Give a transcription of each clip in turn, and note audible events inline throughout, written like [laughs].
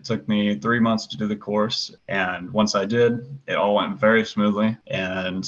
It took me three months to do the course. And once I did, it all went very smoothly and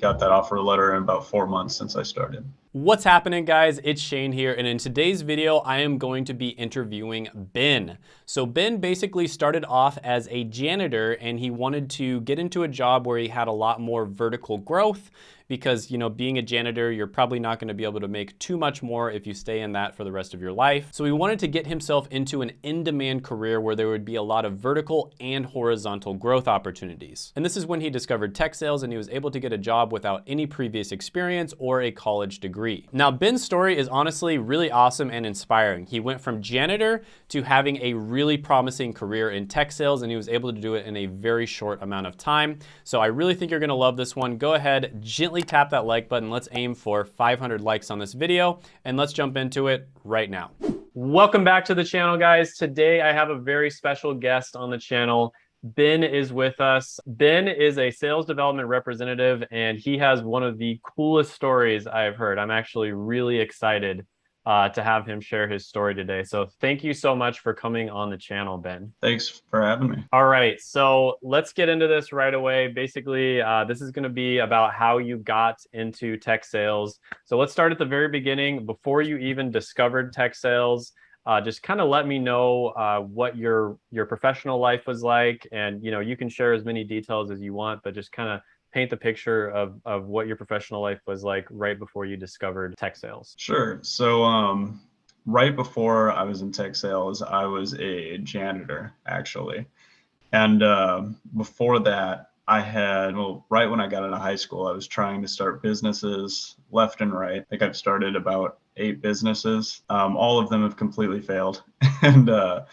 got that offer letter in about four months since I started. What's happening guys? It's Shane here and in today's video I am going to be interviewing Ben. So Ben basically started off as a janitor and he wanted to get into a job where he had a lot more vertical growth because, you know, being a janitor, you're probably not gonna be able to make too much more if you stay in that for the rest of your life. So he wanted to get himself into an in-demand career where there would be a lot of vertical and horizontal growth opportunities. And this is when he discovered tech sales and he was able to get a job without any previous experience or a college degree. Now, Ben's story is honestly really awesome and inspiring. He went from janitor to having a really promising career in tech sales and he was able to do it in a very short amount of time. So I really think you're gonna love this one. Go ahead, gently tap that like button. Let's aim for 500 likes on this video and let's jump into it right now. Welcome back to the channel, guys. Today I have a very special guest on the channel. Ben is with us. Ben is a sales development representative and he has one of the coolest stories I've heard. I'm actually really excited uh, to have him share his story today. So thank you so much for coming on the channel, Ben. Thanks for having me. All right, so let's get into this right away. Basically, uh, this is going to be about how you got into tech sales. So let's start at the very beginning. Before you even discovered tech sales, uh, just kind of let me know uh, what your your professional life was like, and you know you can share as many details as you want, but just kind of paint the picture of, of what your professional life was like right before you discovered tech sales. Sure. So um, right before I was in tech sales, I was a janitor actually. And uh, before that, I had, well, right when I got of high school, I was trying to start businesses left and right. I think I've started about eight businesses. Um, all of them have completely failed. [laughs] and uh,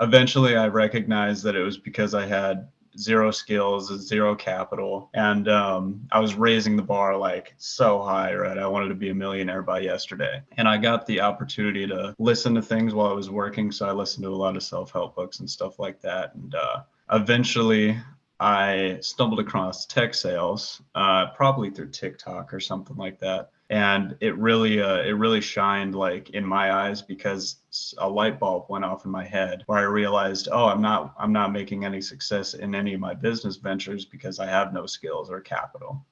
eventually I recognized that it was because I had zero skills, zero capital, and um, I was raising the bar like so high, right? I wanted to be a millionaire by yesterday, and I got the opportunity to listen to things while I was working. So I listened to a lot of self-help books and stuff like that, and uh, eventually I stumbled across tech sales, uh, probably through TikTok or something like that and it really uh, it really shined like in my eyes because a light bulb went off in my head where I realized oh I'm not I'm not making any success in any of my business ventures because I have no skills or capital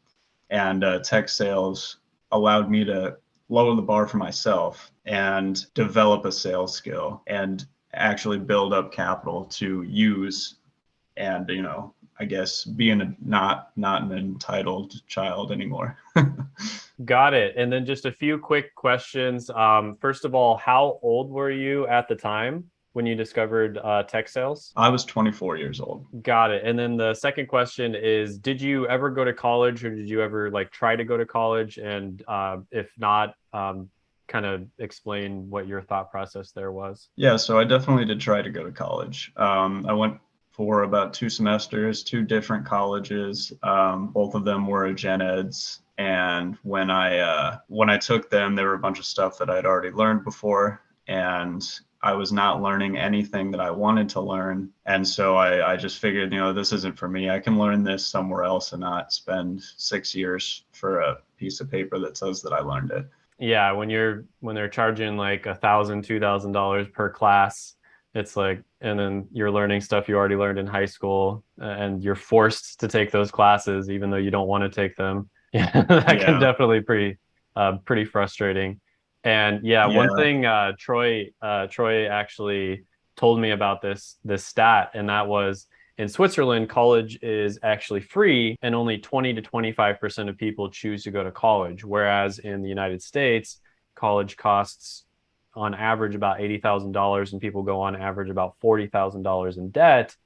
and uh, tech sales allowed me to lower the bar for myself and develop a sales skill and actually build up capital to use and you know I guess being a not not an entitled child anymore. [laughs] Got it. And then just a few quick questions. Um, first of all, how old were you at the time when you discovered uh, tech sales? I was 24 years old. Got it. And then the second question is, did you ever go to college or did you ever like try to go to college? And uh, if not, um, kind of explain what your thought process there was. Yeah, so I definitely did try to go to college. Um, I went for about two semesters, two different colleges. Um, both of them were gen eds. And when I uh, when I took them, there were a bunch of stuff that I'd already learned before, and I was not learning anything that I wanted to learn. And so I, I just figured, you know, this isn't for me. I can learn this somewhere else and not spend six years for a piece of paper that says that I learned it. Yeah, when you're when they're charging like a thousand, two thousand dollars per class, it's like and then you're learning stuff you already learned in high school and you're forced to take those classes even though you don't want to take them [laughs] yeah that yeah. can definitely pretty uh, pretty frustrating and yeah, yeah. one thing uh, troy uh, troy actually told me about this this stat and that was in switzerland college is actually free and only 20 to 25 percent of people choose to go to college whereas in the united states college costs on average about $80,000 and people go on average about $40,000 in debt.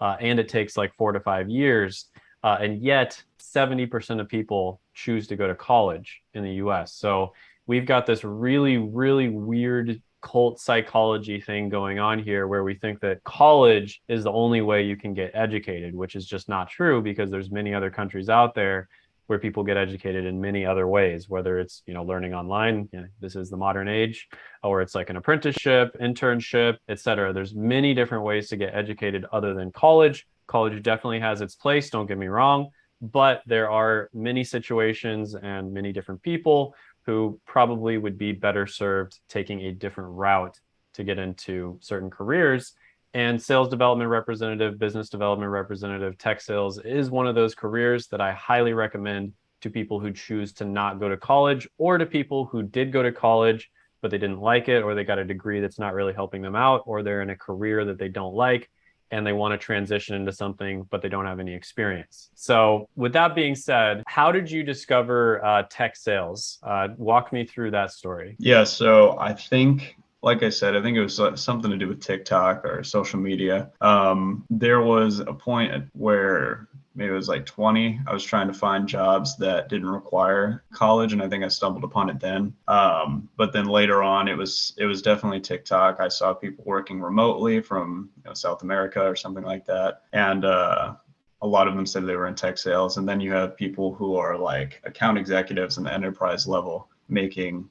Uh, and it takes like four to five years. Uh, and yet 70% of people choose to go to college in the US. So we've got this really, really weird cult psychology thing going on here where we think that college is the only way you can get educated, which is just not true because there's many other countries out there where people get educated in many other ways, whether it's, you know, learning online, you know, this is the modern age, or it's like an apprenticeship, internship, etc. There's many different ways to get educated other than college. College definitely has its place, don't get me wrong, but there are many situations and many different people who probably would be better served taking a different route to get into certain careers. And sales development representative, business development representative, tech sales is one of those careers that I highly recommend to people who choose to not go to college or to people who did go to college but they didn't like it or they got a degree that's not really helping them out or they're in a career that they don't like and they want to transition into something but they don't have any experience. So with that being said how did you discover uh, tech sales? Uh, walk me through that story. Yeah so i think like I said, I think it was uh, something to do with TikTok or social media. Um, there was a point where maybe it was like 20 i was trying to find jobs that didn't require college and i think i stumbled upon it then. Um, but then later on it was it was definitely tiktok. I saw people working remotely from you know, south america or something like that. And uh, a lot of them said they were in tech sales. And then you have people who are like account executives in the enterprise level making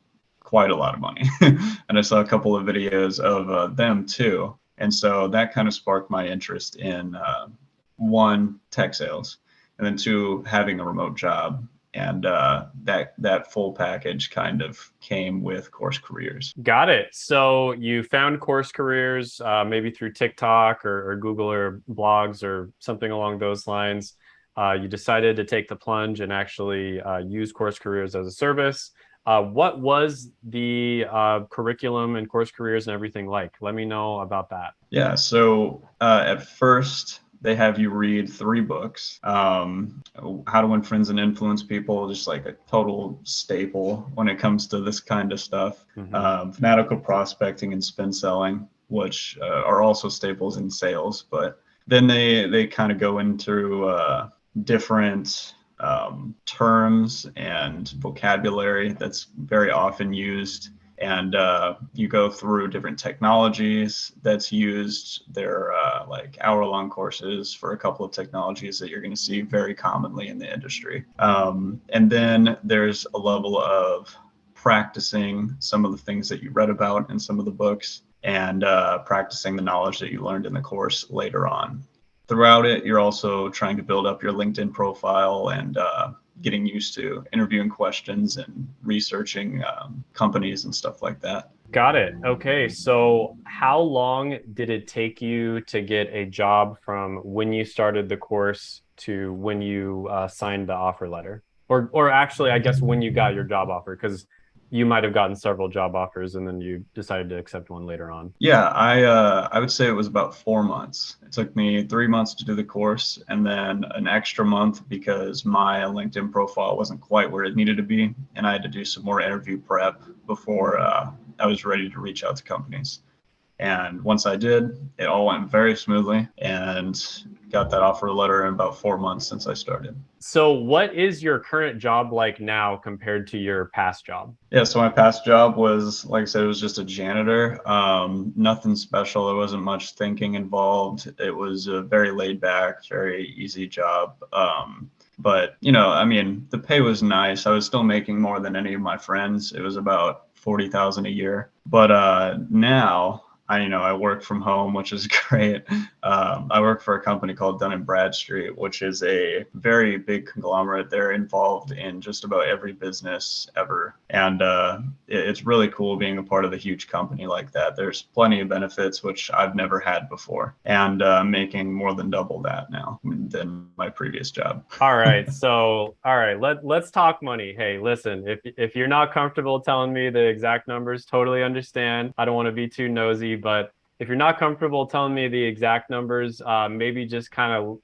quite a lot of money. [laughs] and I saw a couple of videos of uh, them too. And so that kind of sparked my interest in uh, one, tech sales, and then two, having a remote job. And uh, that that full package kind of came with Course Careers. Got it. So you found Course Careers uh, maybe through TikTok or, or, Google or blogs or something along those lines. Uh, you decided to take the plunge and actually uh, use Course Careers as a service. Uh, what was the uh, curriculum and course careers and everything like? Let me know about that. Yeah, so uh, at first, they have you read three books um, How to Win Friends and Influence People, just like a total staple when it comes to this kind of stuff. Mm-hmm. Um, fanatical Prospecting and Spin Selling, which uh, are also staples in sales. But then they, they kind of go into uh, different um, terms and vocabulary that's very often used. And uh, you go through different technologies that's used. They're uh, like hour long courses for a couple of technologies that you're going to see very commonly in the industry. Um, and then there's a level of practicing some of the things that you read about in some of the books and uh, practicing the knowledge that you learned in the course later on throughout it, you're also trying to build up your LinkedIn profile and uh, getting used to interviewing questions and researching um, companies and stuff like that. Got it. Okay. So, how long did it take you to get a job from when you started the course to when you uh, signed the offer letter? Or, or actually, I guess when you got your job offer, because you might have gotten several job offers and then you decided to accept one later on. Yeah, I uh, I would say it was about four months. It took me three months to do the course and then an extra month because my LinkedIn profile wasn't quite where it needed to be, and I had to do some more interview prep before uh, I was ready to reach out to companies. And once I did, it all went very smoothly and got that offer letter in about four months since I started. So, what is your current job like now compared to your past job? Yeah, so my past job was, like I said, it was just a janitor. Um, nothing special. There wasn't much thinking involved. It was a very laid back, very easy job. Um, but you know, I mean, the pay was nice. I was still making more than any of my friends. It was about forty thousand a year. But uh, now I, you know, I work from home, which is [laughs] great. Um, I work for a company called Dun and Bradstreet, which is a very big conglomerate. They're involved in just about every business ever, and uh, it, it's really cool being a part of a huge company like that. There's plenty of benefits which I've never had before, and uh, making more than double that now than my previous job. [laughs] all right, so all right, let let's talk money. Hey, listen, if if you're not comfortable telling me the exact numbers, totally understand. I don't want to be too nosy but if you're not comfortable telling me the exact numbers, uh, maybe just kind of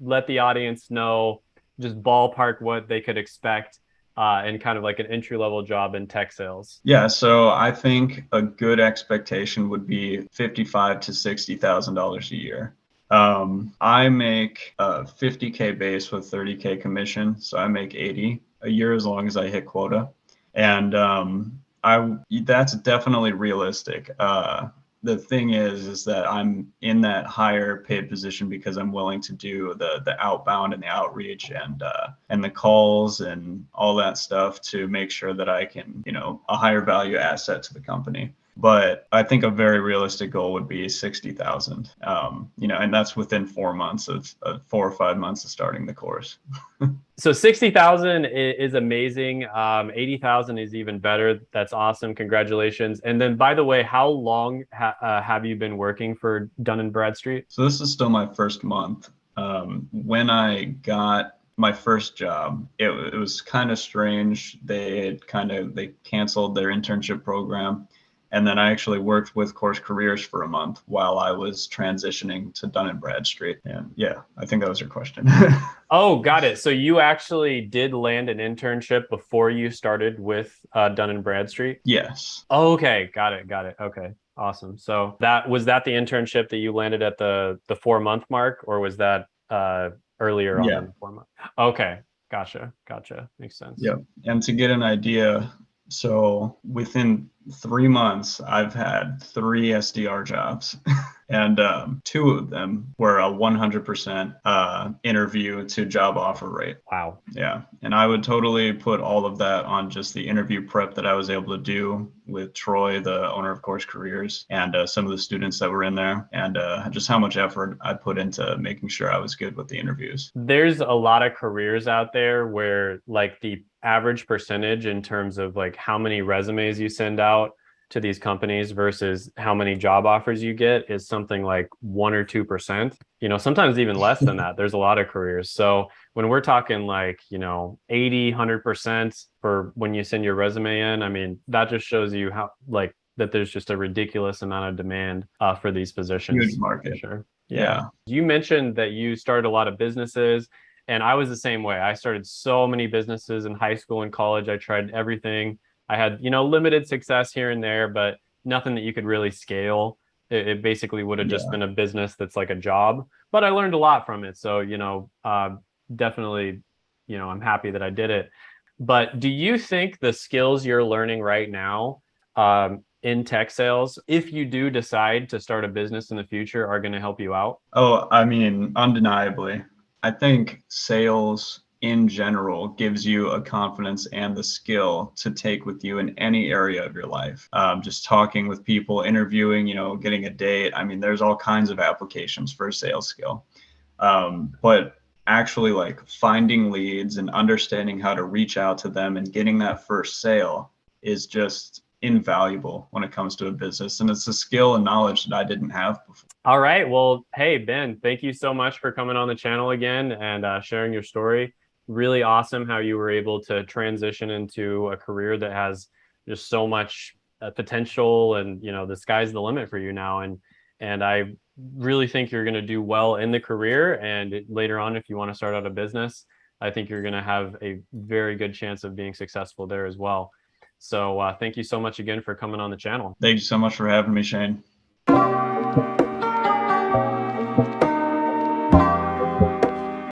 let the audience know, just ballpark what they could expect uh, and kind of like an entry level job in tech sales? Yeah, so I think a good expectation would be fifty-five to sixty thousand dollars a year. Um, I make a 50k base with 30k commission, so I make 80 a year as long as I hit quota, and um, I that's definitely realistic. Uh, the thing is is that i'm in that higher paid position because i'm willing to do the the outbound and the outreach and uh, and the calls and all that stuff to make sure that i can you know a higher value asset to the company but I think a very realistic goal would be 60,000. Um, you know, and that's within four months of uh, four or five months of starting the course. [laughs] so 60,000 is amazing. Um, 80,000 is even better. That's awesome. Congratulations. And then by the way, how long ha uh, have you been working for Dun and Bradstreet? So this is still my first month. Um, when I got my first job, it, it was kind of strange. They had kind of they canceled their internship program, and then I actually worked with Course Careers for a month while I was transitioning to Dun and Bradstreet. And yeah, I think that was your question. [laughs] oh, got it. So you actually did land an internship before you started with uh, Dun and Bradstreet. Yes. okay, got it, got it. Okay. Awesome. So that was that the internship that you landed at the the four month mark, or was that uh, earlier on yeah. the four month? Okay, gotcha, gotcha. Makes sense. Yeah. And to get an idea, so within three months, I've had three SDR jobs, [laughs] and um, two of them were a 100% uh, interview to job offer rate. Wow. Yeah. And I would totally put all of that on just the interview prep that I was able to do with Troy, the owner of Course Careers, and uh, some of the students that were in there, and uh, just how much effort I put into making sure I was good with the interviews. There's a lot of careers out there where, like, the average percentage in terms of like how many resumes you send out to these companies versus how many job offers you get is something like one or two percent you know sometimes even less than that. [laughs] There's a lot of careers. So when we're talking like you know 80 100 percent for when you send your resume in i mean that just shows you how like that there's just a ridiculous amount of demand uh, for these positions. Huge market. Sure. Yeah. yeah. You mentioned that you started a lot of businesses and i was the same way. I started so many businesses in high school and college. I tried everything I had, you know, limited success here and there, but nothing that you could really scale. It, it basically would have just been a business that's like a job, but I learned a lot from it. So, you know, uh, definitely, you know, I'm happy that I did it. But do you think the skills you're learning right now um, in tech sales, if you do decide to start a business in the future, are going to help you out? Oh, I mean, undeniably. I think sales in general gives you a confidence and the skill to take with you in any area of your life. Um, just talking with people, interviewing, you know, getting a date. I mean, there's all kinds of applications for a sales skill. Um, but actually, like finding leads and understanding how to reach out to them and getting that first sale is just invaluable when it comes to a business. And it's a skill and knowledge that I didn't have before. All right. Well, hey, Ben, thank you so much for coming on the channel again and uh, sharing your story really awesome how you were able to transition into a career that has just so much uh, potential and you know the sky's the limit for you now. And and i really think you're going to do well in the career. And later on if you want to start out a business i think you're going to have a very good chance of being successful there as well. So uh, thank you so much again for coming on the channel. Thank you so much for having me shane